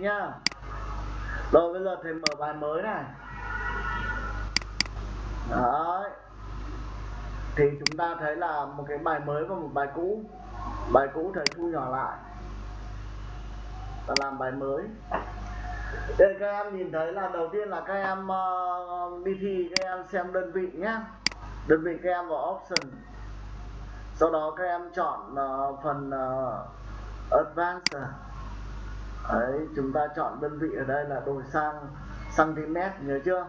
nhá. Rồi bây giờ thầy mở bài mới này. Đấy. Thì chúng ta thấy là một cái bài mới và một bài cũ. Bài cũ thầy thu nhỏ lại. Và làm bài mới. Đây các em nhìn thấy là đầu tiên là các em uh, đi thi các em xem đơn vị nhé đơn vị các em vào option. Sau đó các em chọn uh, phần uh, advanced đấy, chúng ta chọn đơn vị ở đây là đổi sang cm nhớ chưa?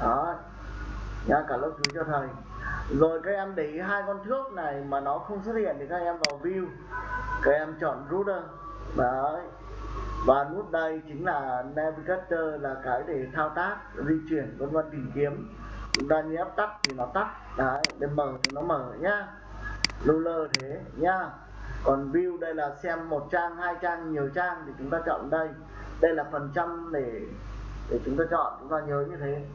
Đó nha cả lớp chú cho thầy. Rồi các em để ý hai con thước này mà nó không xuất hiện thì các em vào view. Các em chọn router. Đấy. Và nút đây chính là navigator là cái để thao tác, di chuyển, vân vân, tìm kiếm. Chúng ta nhấp tắt thì nó tắt. Đấy, để mở thì nó mở nhá. Ruler thế, nhá còn view đây là xem một trang, hai trang, nhiều trang thì chúng ta chọn đây. Đây là phần trăm để để chúng ta chọn, chúng ta nhớ như thế.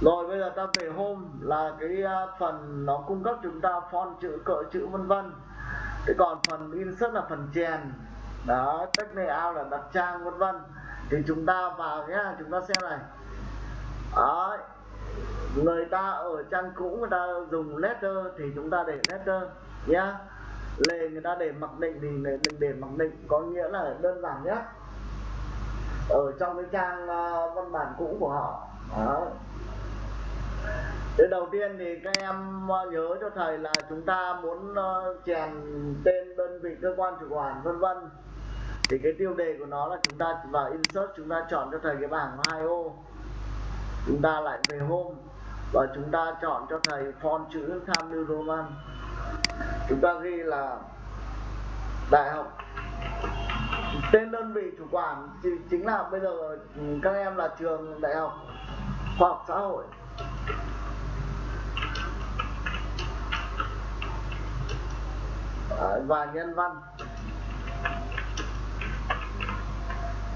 Rồi, bây giờ ta về home là cái à, phần nó cung cấp chúng ta font chữ, cỡ chữ vân vân. Thế còn phần insert là phần chèn. Đó, text layout là đặt trang vân vân. Thì chúng ta vào nhá, chúng ta xem này. Đó người ta ở trang cũ, người ta dùng letter thì chúng ta để letter nhá lề người ta để mặc định thì mình để mặc định có nghĩa là đơn giản nhất. Ở trong cái trang uh, văn bản cũ của họ. Đó Thế đầu tiên thì các em ờ, nhớ cho thầy là chúng ta muốn uh, chèn tên đơn vị cơ quan chủ quản vân vân. Thì cái tiêu đề của nó là chúng ta vào insert chúng ta chọn cho thầy cái bảng hai ô. Chúng ta lại về home và chúng ta chọn cho thầy font chữ tham New Roman chúng ta ghi là đại học. Tên đơn vị chủ quản chính là bây giờ các em là trường đại học khoa học xã hội. Đấy, và nhân văn.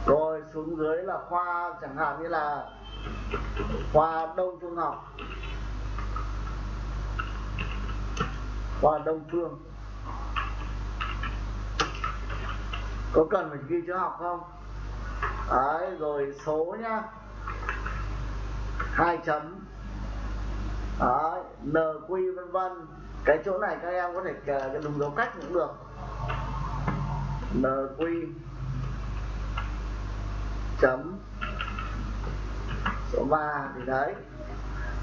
Rồi xuống dưới là khoa chẳng hạn như là khoa đông phương học. Qua đông phương. Có cần phải ghi chữ học không? Đấy, rồi số nhá. Hai chấm. Đấy nq vân vân. Cái chỗ này các em có thể ờ, cái đúng dấu cách cũng được. Nq chấm. Số 3 thì đấy.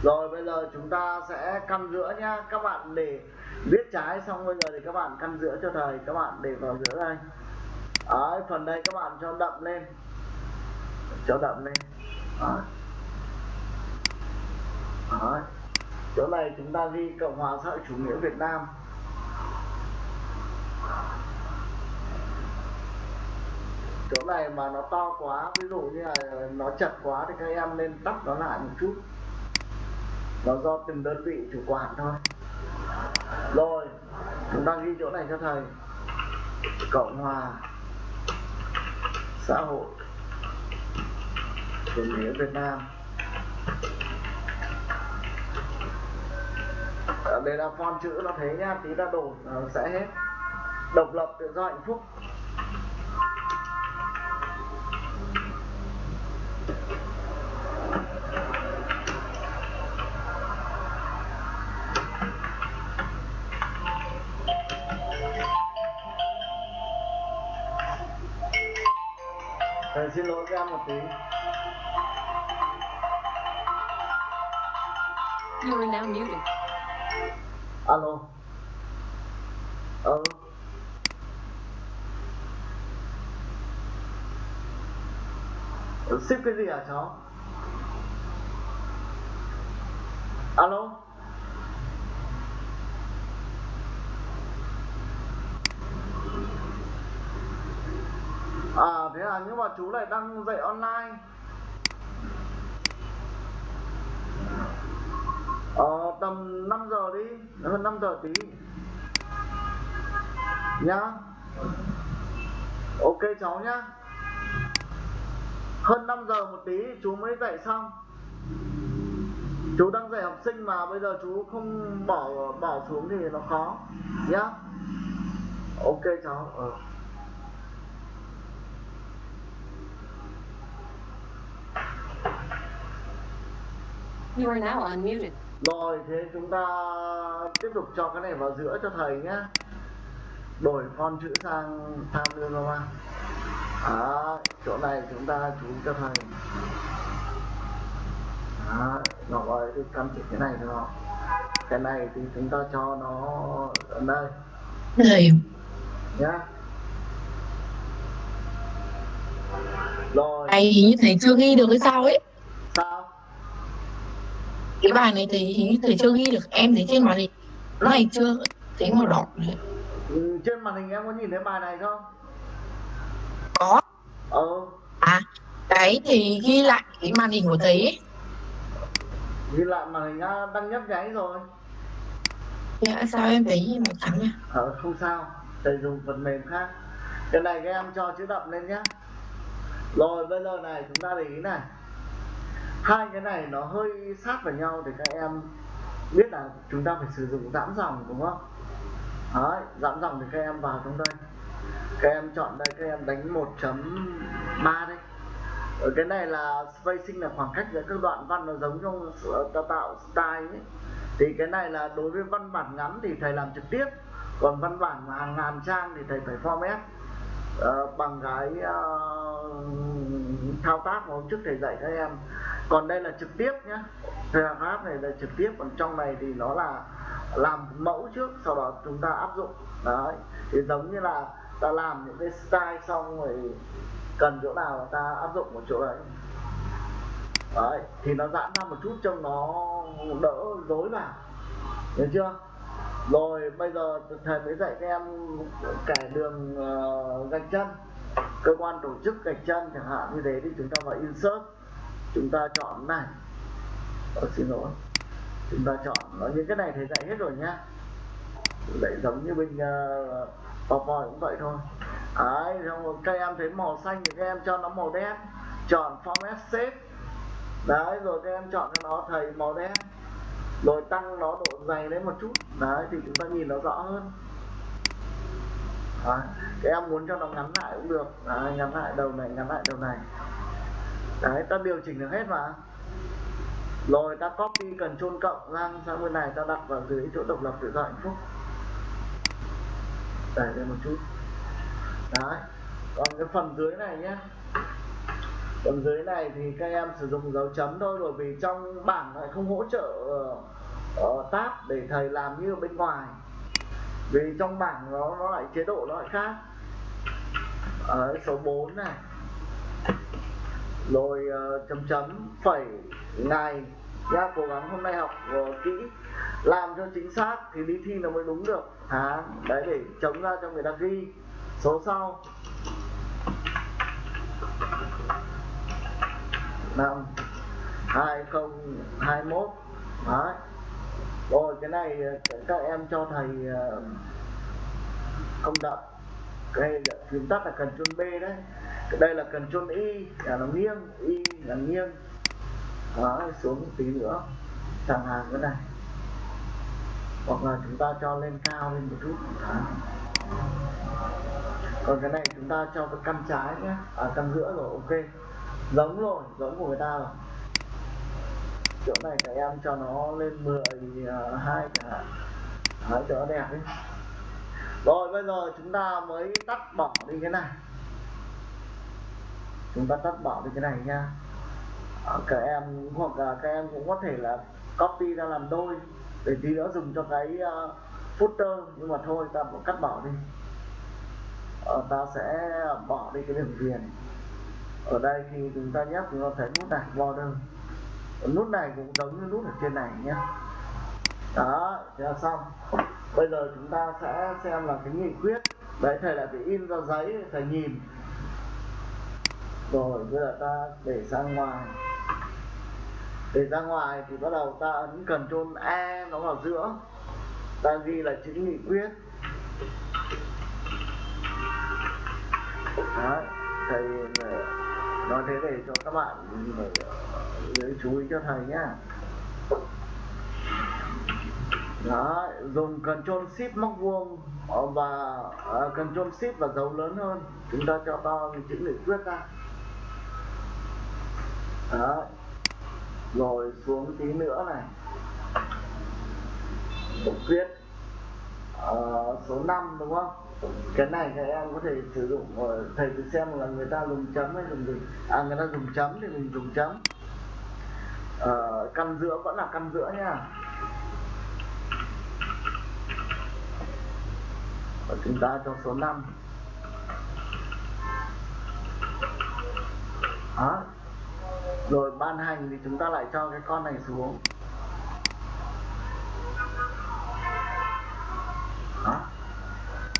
Rồi bây giờ chúng ta sẽ căn giữa nhá. Các bạn để viết trái xong bây giờ thì các bạn căn giữa cho thầy các bạn để vào giữa đây. Đấy, phần đây các bạn cho đậm lên. Cho đậm lên. Đấy. Đấy. chỗ này chúng ta ghi cộng hòa xã hội chủ nghĩa việt nam. Chỗ này mà nó to quá ví dụ như là nó chật quá thì các em nên tắt nó lại một chút. Nó do từng đơn vị chủ quản thôi rồi, chúng ta ghi chỗ này cho thầy. Cộng hòa xã hội chủ nghĩa việt nam. Đây là font chữ nó thế nhá tí ta đổ sẽ hết. Độc lập, tự do, hạnh phúc. Thầy xin lỗi các em một tí You are now muted. Alo Ờ Ship cái gì hả cháu? Alo À nhưng mà chú lại đang dạy online. Ờ tầm 5 giờ đi, Hơn 5 giờ tí. Nhá. Ok, cháu nhá. Hơn 5 giờ một tí, chú mới dạy xong. Chú đang dạy học sinh mà bây giờ chú không bỏ bỏ xuống thì nó khó. Nhá. Ok, cháu. Ờ. You are now unmuted. rồi thế chúng ta tiếp tục cho cái này vào giữa cho thầy nhé đổi con chữ sang tham lương ra đó chỗ này chúng ta chú cho thầy. Đó nó gọi được căn chỉnh cái này không cái này thì chúng ta cho nó ở đây. Thầy, nhá. Rồi. Bài hình như thầy chưa ghi được cái sao ấy. Cái bài này thầy thầy chưa ghi được. Em thấy trên màn hình nó này chưa thấy màu đỏ này. ừ, trên màn hình em có nhìn thấy bài này không Có. ờ À, cái thì ghi lại cái màn hình của thầy ấy. ghi lại màn hình à, đang nhấp nháy rồi Dạ, sao em thấy màu trắng nhá? ờ không sao thầy dùng phần mềm khác cái này các em cho chữ đậm lên nhá rồi bây giờ này chúng ta để ý này hai cái này nó hơi sát vào nhau thì các em biết là chúng ta phải sử dụng giãn dòng đúng không? Đấy, giãn dòng thì các em vào trong đây. Các em chọn đây các em đánh 1.3 đây ở cái này là spacing là khoảng cách giữa các đoạn văn nó giống trong ta tạo style ấy. Thì cái này là đối với văn bản ngắn thì thầy làm trực tiếp còn văn bản mà hàng ngàn trang thì thầy phải format uh, ờ, bằng cái uh, thao tác mà hôm trước thầy dạy các em còn đây là trực tiếp nhé paragraph này là trực tiếp còn trong này thì nó là làm mẫu trước sau đó chúng ta áp dụng. Đấy thì giống như là ta làm những cái style xong rồi cần chỗ nào ta áp dụng một chỗ đấy. Đấy thì nó giãn ra một chút trông nó đỡ rối vào hiểu chưa? Rồi bây giờ thầy mới dạy các em kẻ đường uh, gạch chân. Cơ quan tổ chức gạch chân chẳng hạn như thế thì chúng ta phải insert chúng ta chọn này. Ở xin lỗi. Chúng ta chọn ờ, nó những cái này thầy dạy hết rồi nhá. Dạy giống như bên ờ, uh, PowerPoint cũng vậy thôi. Đấy xong rồi các em thấy màu xanh thì các em cho nó màu đen. Chọn format shape đấy rồi các em chọn cho nó thầy màu đen. Rồi tăng nó độ dày lên một chút. Đấy thì chúng ta nhìn nó rõ hơn. Đấy. các em muốn cho nó ngắn lại cũng được. Đấy, ngắn lại đầu này ngắn lại đầu này đấy ta điều chỉnh được hết mà. Rồi ta copy cần chôn cộng sang sang bên này ta đặt vào dưới chỗ độc lập tự do hạnh phúc? Đẩy lên một chút. Đấy còn cái phần dưới này nhé phần dưới này thì các em sử dụng dấu chấm thôi bởi vì trong bảng lại không hỗ trợ uh, tab để thầy làm như ở bên ngoài. Vì trong bảng nó nó lại chế độ nó lại khác. Ở số 4 này rồi uh, ờ, chấm chấm phẩy ngày nha cố gắng hôm nay học uh, kỹ làm cho chính xác thì đi thi nó mới đúng được. Hả? Đấy để chống ra cho người ta ghi. Số sau. Năm hai không hai mốt. Đấy. Rồi cái này ờ, các em cho thầy uh, không đậm cái phím tắt là cần chôn B đấy đây là cần chôn Y à, là nó nghiêng Y là nghiêng. Đó xuống một tí nữa. Thẳng hàng cái này. Hoặc là chúng ta cho lên cao lên một chút. Đó. còn cái này chúng ta cho cái căn trái nhé. À căn giữa rồi ok. Giống rồi giống của người ta rồi. Chỗ này các em cho nó lên 12 à, chẳng hạn. Đấy, cho nó đẹp đi. Rồi bây giờ chúng ta mới tắt bỏ đi cái này chúng ta tắt bỏ đi cái này nha. Ờ, các em hoặc là các em cũng có thể là copy ra làm đôi để tí nữa dùng cho cái uh, footer. Nhưng mà thôi ta cũng cắt bỏ đi. Ờ, ta sẽ bỏ đi cái đường viền. Ở đây khi chúng ta nhấp chúng ta thấy nút này border. Ờ, nút này cũng giống như nút ở trên này nhé. Đó là xong. Bây giờ chúng ta sẽ xem là cái nghị quyết. Đấy thầy lại phải in ra giấy thầy nhìn rồi bây giờ ta để ra ngoài. Để ra ngoài thì bắt đầu ta ấn cần trôn E nó vào giữa. Ta ghi là chữ nghị quyết. Đấy thầy nói thế để cho các bạn để ờ, chú ý cho thầy nhá. Đó dùng Ctrl Shift móc vuông ờ, và uh, Ctrl Shift và dấu lớn hơn. Chúng ta cho to chữ nghị quyết ra đó. Rồi xuống tí nữa này. Viết. Uh, số 5 đúng không? Cái này các em có thể sử dụng uh, thầy thử xem là người ta dùng chấm hay dùng gì. À người ta dùng chấm thì mình dùng chấm. Uh, căn giữa vẫn là căn giữa nha. Và chúng ta cho số 5 đó rồi ban hành thì chúng ta lại cho cái con này xuống. Đó.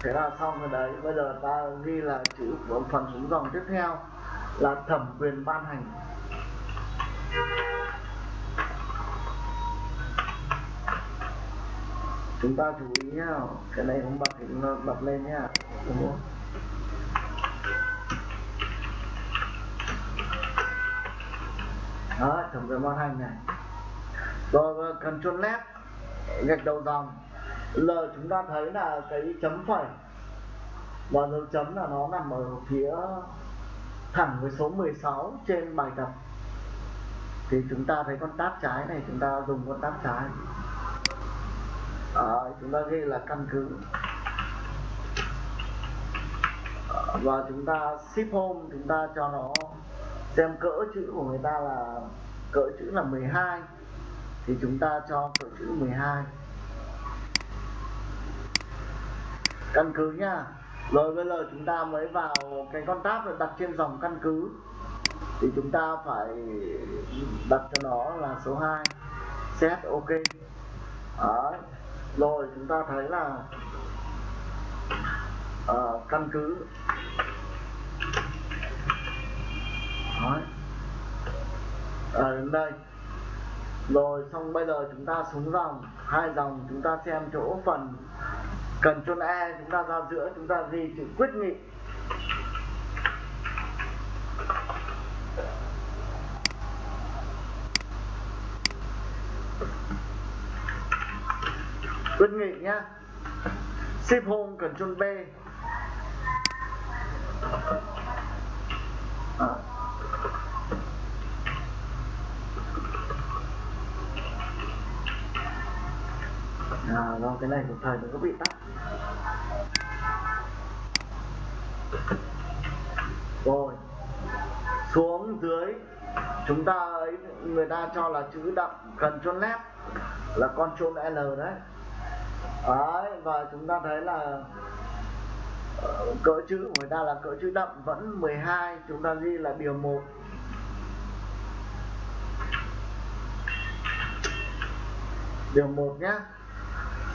Thế là xong rồi đấy. Bây giờ ta ghi là chữ của phần xuống dòng tiếp theo là thẩm quyền ban hành. Chúng ta chú ý nhá. Cái này không bật thì nó bật lên nhá. Đúng không? Đó tổng quyền ban hành này. Rồi cần control lép gạch đầu dòng. L chúng ta thấy là cái chấm phẩy. Và dấu chấm là nó nằm ở phía thẳng với số 16 trên bài tập. Thì chúng ta thấy con tab trái này chúng ta dùng con tab trái. À, chúng ta ghi là căn cứ. Và chúng ta ship home chúng ta cho nó xem cỡ chữ của người ta là cỡ chữ là 12 thì chúng ta cho cỡ chữ 12 căn cứ nha. Rồi bây giờ chúng ta mới vào cái con tab để đặt trên dòng căn cứ. Thì chúng ta phải đặt cho nó là số 2 set ok. Đấy. rồi chúng ta thấy là uh, căn cứ. Đấy. À, ờ, đến đây. Rồi xong bây giờ chúng ta xuống dòng. Hai dòng chúng ta xem chỗ phần cần chôn E chúng ta ra giữa chúng ta ghi chữ quyết nghị. Quyết nghị nhá. Ship home cần chôn B. À. à, do cái này một thời nó có bị tắt. Rồi, xuống dưới, chúng ta ấy, người ta cho là chữ đậm cần chôn lép, là con chôn L đấy. Đấy, và chúng ta thấy là ờ, cỡ chữ của người ta là cỡ chữ đậm vẫn 12 chúng ta ghi là điều 1 điều 1 nhé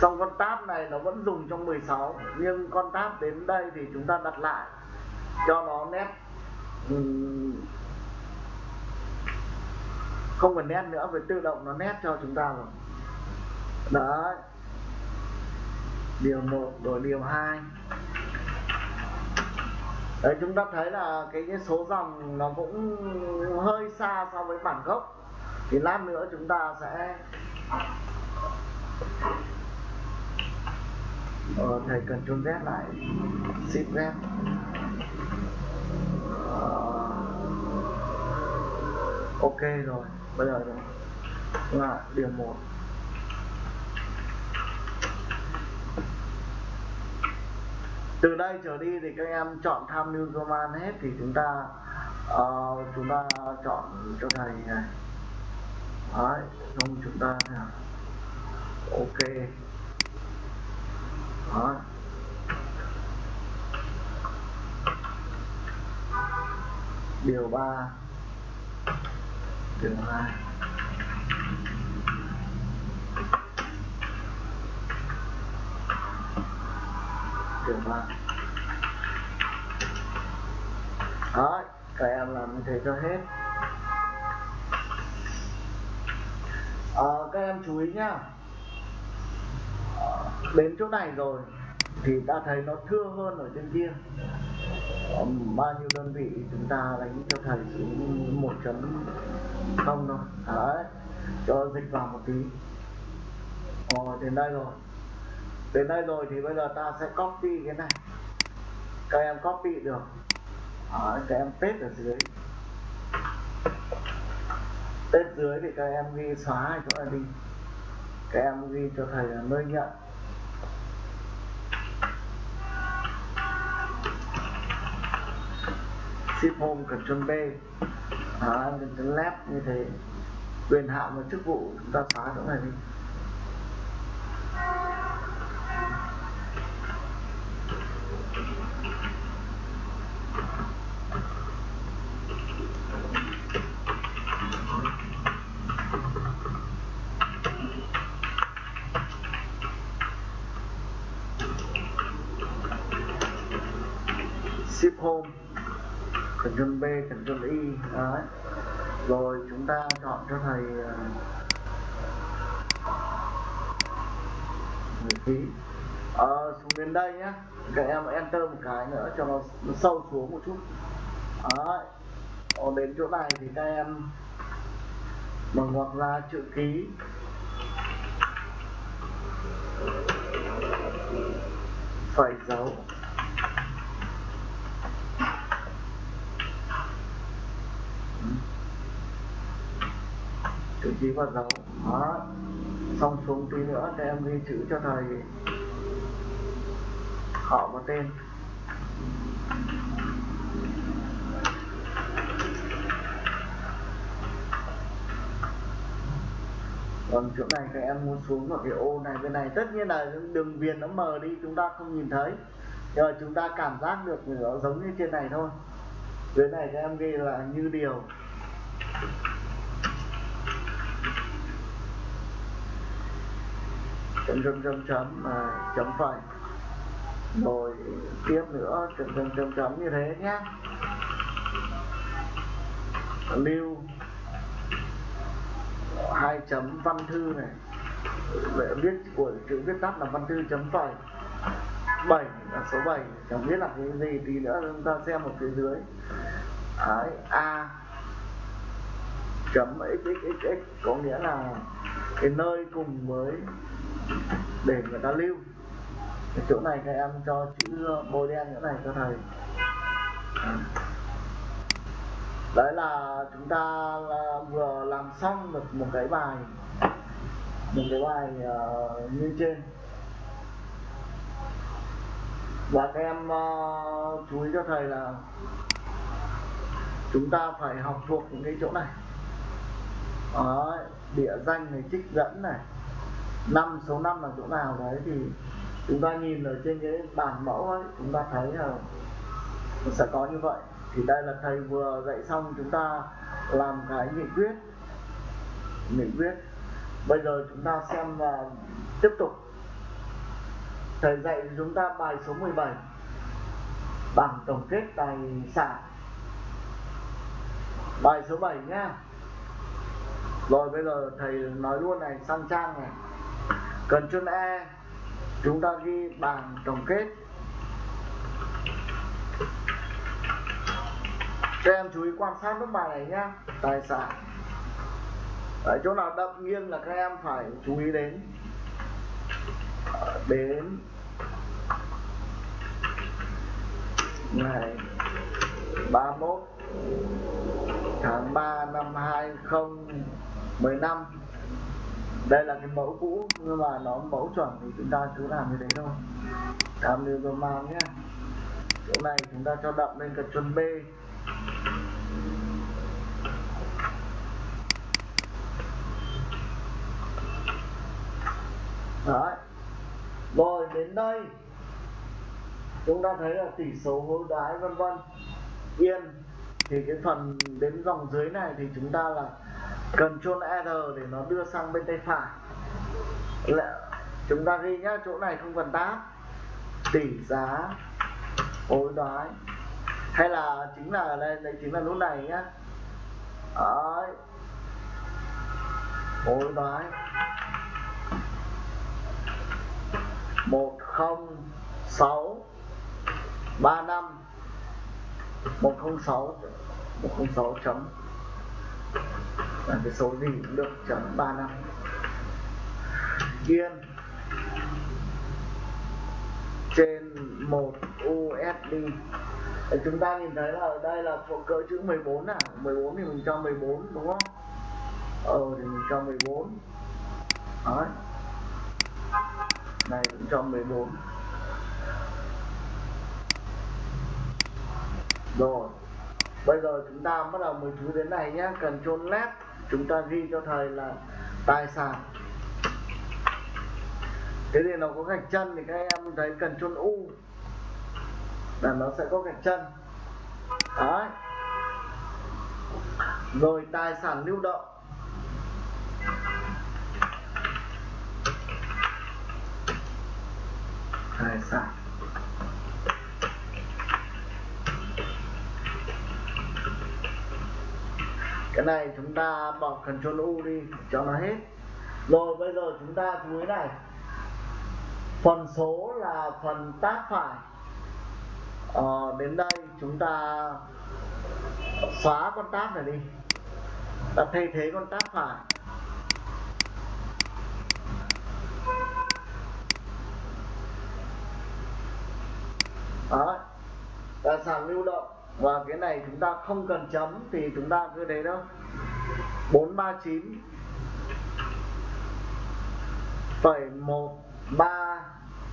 xong con tab này nó vẫn dùng trong 16 nhưng con tab đến đây thì chúng ta đặt lại cho nó nét không cần nét nữa phải tự động nó nét cho chúng ta rồi. Đấy. Điều 1 rồi điều 2 đấy chúng ta thấy là cái, cái số dòng nó cũng hơi xa so với bản gốc. Thì lát nữa chúng ta sẽ ờ, thầy cần trôn Z lại ship Z. Ờ, ok rồi bây giờ là điều 1 từ đây trở đi thì các em chọn tham mưu command hết thì chúng ta uh, chúng ta chọn cho thầy này. Đấy xong chúng ta nào? Ok đó. Điều 3 điều 2 điều 3 đó các em làm như thế cho hết. À, các em chú ý nhá đến chỗ này rồi thì ta thấy nó thưa hơn ở trên kia. Bao nhiêu đơn vị chúng ta đánh cho thầy xuống một chấm không thôi đấy cho dịch vào một tí. Rồi đến đây rồi. Đến đây rồi thì bây giờ ta sẽ copy cái này. Các em copy được. Đấy, các em paste ở dưới. Paste dưới thì các em ghi xóa chỗ này đi. Các em ghi cho thầy là nơi nhận. Ship home Ctrl B à, Ctrl left như thế quyền hạn và chức vụ chúng ta xóa chỗ này đi. Ship home. Ctrl B Ctrl Y. Đấy. Rồi chúng ta chọn cho thầy à, người phí à, ờ, xuống đến đây nhé các em enter một cái nữa cho nó, nó sâu xuống một chút. Đấy. Còn đến chỗ này thì các em bằng ngoặc ra chữ ký. Phải dấu chữ ký và dấu đó. Xong xuống tí nữa để em ghi chữ cho thầy họ và tên. Còn chỗ này các em muốn xuống vào cái ô này, bên này. Tất nhiên là đường viền nó mờ đi, chúng ta không nhìn thấy. Nhưng mà chúng ta cảm giác được nó giống như trên này thôi. Dưới này các em ghi là như điều. Chấm chấm chấm chấm à, chấm phẩy. Rồi tiếp nữa chấm chấm chấm chấm như thế nhé lưu. Hai chấm văn thư này. Để viết của chữ viết tắt là văn thư chấm phẩy. Bảy là số 7 chẳng biết là cái gì tí nữa chúng ta xem một phía dưới. Đấy, a. Chấm xxx có nghĩa là cái nơi cùng với để người ta lưu. Cái chỗ này các em cho chữ bôi đen chỗ này cho thầy. Đấy là chúng ta là vừa làm xong được một cái bài một cái bài uh, như trên. Và các em uh, chú ý cho thầy là chúng ta phải học thuộc những cái chỗ này. Đấy, địa danh này trích dẫn này năm số năm là chỗ nào đấy thì chúng ta nhìn ở trên cái bản mẫu ấy, chúng ta thấy là sẽ có như vậy. Thì đây là thầy vừa dạy xong chúng ta làm cái nghị quyết. Nghị quyết. Bây giờ chúng ta xem và tiếp tục. Thầy dạy chúng ta bài số 17 bảng tổng kết tài sản. Bài số 7 nhá. Rồi bây giờ thầy nói luôn này, sang trang này cần chân E chúng ta ghi bảng tổng kết. Các em chú ý quan sát nút bài này nhá tài sản. Đấy, chỗ nào đậm nghiêng là các em phải chú ý đến. Ờ, đến. Ngày 31 tháng 3 năm 2015 đây là cái mẫu cũ, nhưng mà nó mẫu chuẩn thì chúng ta cứ làm như thế thôi. Làm điều rồi mang nhé. Chỗ này chúng ta cho đậm lên cật chân B. Đấy. Rồi, đến đây. Chúng ta thấy là tỷ số hối đoái vân vân. Yên. Thì cái phần đến dòng dưới này thì chúng ta là cần chôn R để nó đưa sang bên tay phải. Là chúng ta ghi nhá, chỗ này không cần tab tỷ giá hối đoái. Hay là chính là đây đây chính là nút này nhá. Đấy. Hối đoái. Một không sáu ba năm. Một không sáu, một không sáu chấm là cái số gì cũng được, chấm ba năm. Yên. Trên 1 USD Để chúng ta nhìn thấy là ở đây là cỡ chữ 14 à? 14 thì mình cho 14 đúng không? Ờ thì mình cho 14 đấy. Này, cũng cho 14 rồi bây giờ chúng ta bắt đầu mới chú đến này nhé. Cần chôn lép chúng ta ghi cho thầy là tài sản. Thế thì nó có gạch chân thì các em thấy cần chôn u. Là nó sẽ có gạch chân. Đấy. Rồi tài sản lưu động. Tài sản. Cái này chúng ta bỏ Ctrl U đi cho nó hết. Rồi bây giờ chúng ta chú ý này. Phần số là phần tác phải. Ờ, đến đây chúng ta xóa con tab này đi. Ta thay thế con tab phải. Đó. Tài sản lưu động và cái này chúng ta không cần chấm thì chúng ta cứ đấy đâu 439 phẩy một ba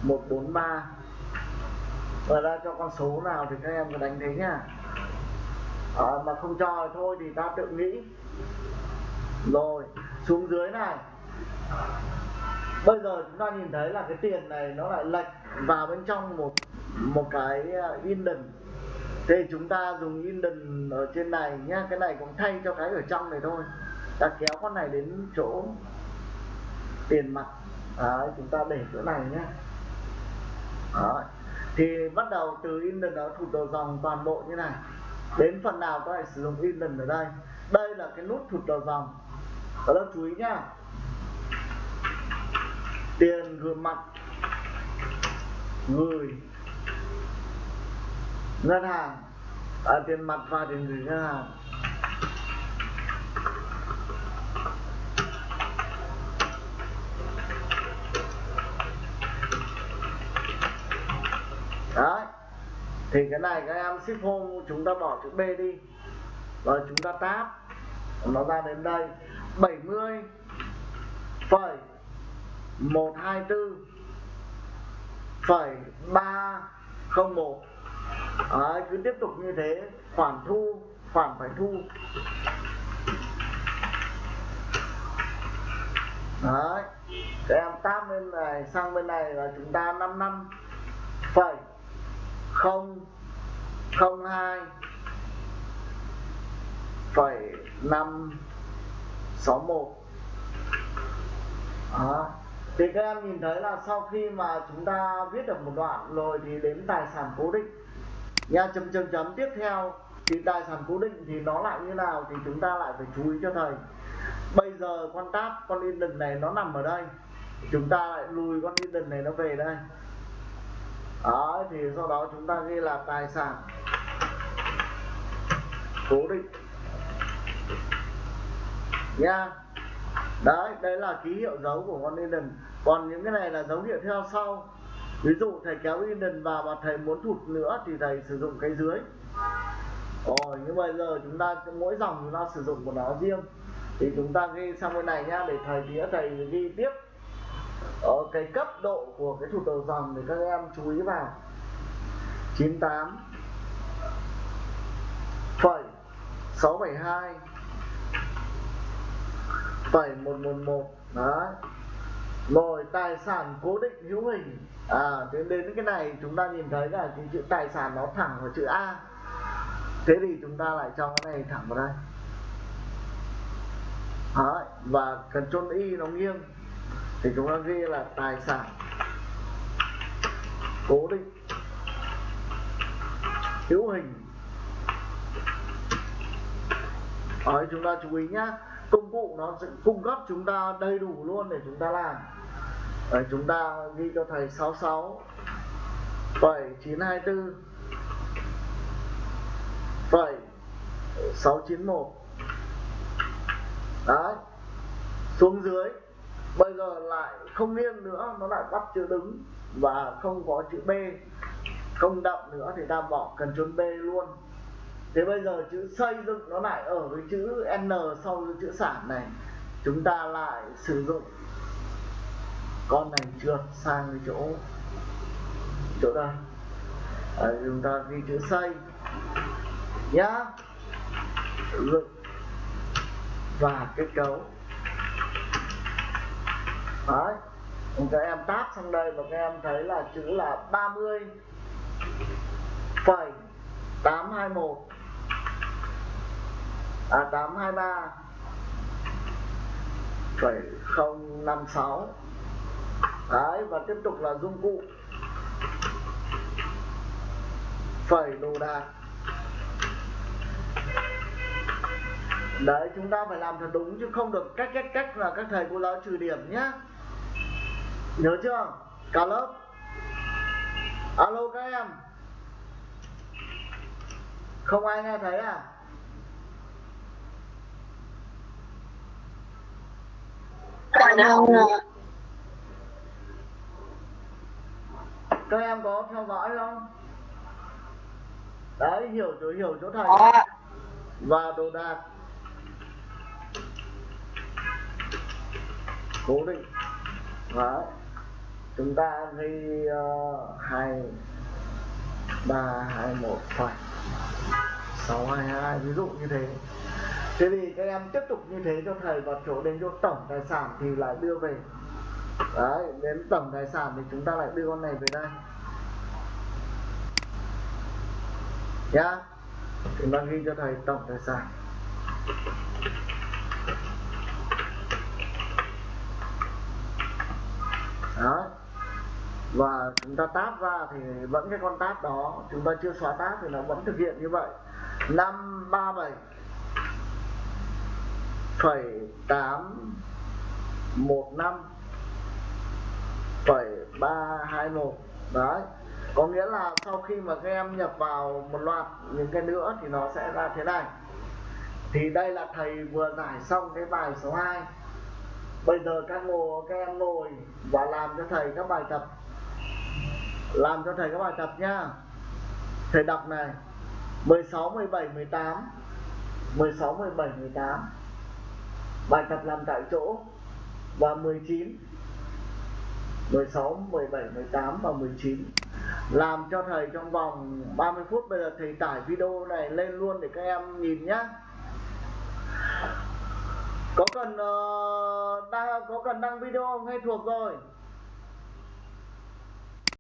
một bốn ba. Và ra cho con số nào thì các em cứ đánh thế nhá. À, mà không cho thì thôi thì ta tự nghĩ. Rồi xuống dưới này. Bây giờ chúng ta nhìn thấy là cái tiền này nó lại lệch vào bên trong một một cái à, indent thế chúng ta dùng indent ở trên này nhá cái này cũng thay cho cái ở trong này thôi. Ta kéo con này đến chỗ tiền mặt. Đấy, chúng ta để chỗ này nhé Đấy. thì bắt đầu từ indent đó thụt đầu dòng toàn bộ như này. Đến phần nào các bạn sử dụng indent ở đây? Đây là cái nút thụt đầu dòng. Các lớp chú ý nhá. Tiền gửi mặt gửi ngân hàng à, tiền mặt và tiền gửi ngân hàng đấy. Thì cái này các em ship home chúng ta bỏ chữ B đi. Rồi chúng ta tab nó ra đến đây. 70 phẩy 124 phẩy 301 à, cứ tiếp tục như thế khoản thu khoản phải thu. Đấy các em tab bên này sang bên này là chúng ta 5 năm phẩy không không hai phẩy năm sáu một. Thì các em nhìn thấy là sau khi mà chúng ta viết được một đoạn rồi thì đến tài sản cố định nha, chấm chấm chấm. Tiếp theo, thì tài sản cố định thì nó lại như nào thì chúng ta lại phải chú ý cho thầy. Bây giờ con tab con indent này nó nằm ở đây. Chúng ta lại lùi con indent này nó về đây. Đó thì sau đó chúng ta ghi là tài sản cố định. Nha. Đấy đấy là ký hiệu dấu của con indent còn những cái này là dấu hiệu theo sau ví dụ thầy kéo indent vào và thầy muốn thụt nữa thì thầy sử dụng cái dưới. Rồi, nhưng bây giờ chúng ta, mỗi dòng chúng ta sử dụng một nó riêng. Thì chúng ta ghi sang bên này nhá, để thầy đĩa thầy ghi tiếp. Ở cái cấp độ của cái thụt đầu dòng để các em chú ý vào. 98 phẩy 672 phẩy 111 đấy. Rồi, tài sản cố định hữu hình. Ờ, à đến đến cái này chúng ta nhìn thấy là cái chữ tài sản nó thẳng vào chữ A. Thế thì chúng ta lại cho cái này thẳng vào đây. Đấy, và cần chôn y nó nghiêng. Thì chúng ta ghi là tài sản cố định hữu hình. Đấy, chúng ta chú ý nhá. Công cụ nó sẽ cung cấp chúng ta đầy đủ luôn để chúng ta làm. Đấy, chúng ta ghi cho thầy 66 7924 phẩy 691 đấy xuống dưới. Bây giờ lại không nghiêng nữa nó lại bắt chữ đứng và không có chữ B. Không đậm nữa thì ta bỏ cần chôn B luôn. Thế bây giờ chữ xây dựng nó lại ở với chữ N sau chữ sản này. Chúng ta lại sử dụng con này trượt sang cái chỗ chỗ đây. À, chúng ta ghi chữ xây. Nhá. Lực và kết cấu. Đấy. các em táp sang đây và các em thấy là chữ là 30 phẩy 821 à 823 phẩy 056 đấy và tiếp tục là dụng cụ. Phẩy đồ đạc. Đấy, chúng ta phải làm thật đúng chứ không được cách cách cách là các thầy cô giáo trừ điểm nhé nhớ chưa? Cả lớp. Alo các em. Không ai nghe thấy à? Dạ đâu rồi các em có theo dõi không? Đấy hiểu chỗ hiểu chỗ thầy. Và đồ đạc. Cố định. Đấy. Chúng ta ghi uh, hai ba hai một phẩy sáu hai hai ví dụ như thế. Thế thì các em tiếp tục như thế cho thầy vào chỗ đến chỗ tổng tài sản thì lại đưa về đấy, đến tổng tài sản thì chúng ta lại đưa con này về đây. Nhá. Chúng ta ghi cho thầy tổng tài sản. Đó và chúng ta tab ra thì vẫn cái con tab đó, chúng ta chưa xóa tab thì nó vẫn thực hiện như vậy. Năm ba bảy phẩy tám một năm phẩy ba hai một. Đấy. Có nghĩa là sau khi mà các em nhập vào một loạt những cái nữa thì nó sẽ ra thế này. Thì đây là thầy vừa giải xong cái bài số 2 bây giờ các ngồi các em ngồi và làm cho thầy các bài tập. Làm cho thầy các bài tập nhá thầy đọc này. 16 17 18 16 17 18 bài tập làm tại chỗ. Và 19 16 17 18 và 19 làm cho thầy trong vòng 30 phút bây giờ thầy tải video này lên luôn để các em nhìn nhé có cần ờ, uh, đăng, có cần đăng video không? Hay thuộc rồi?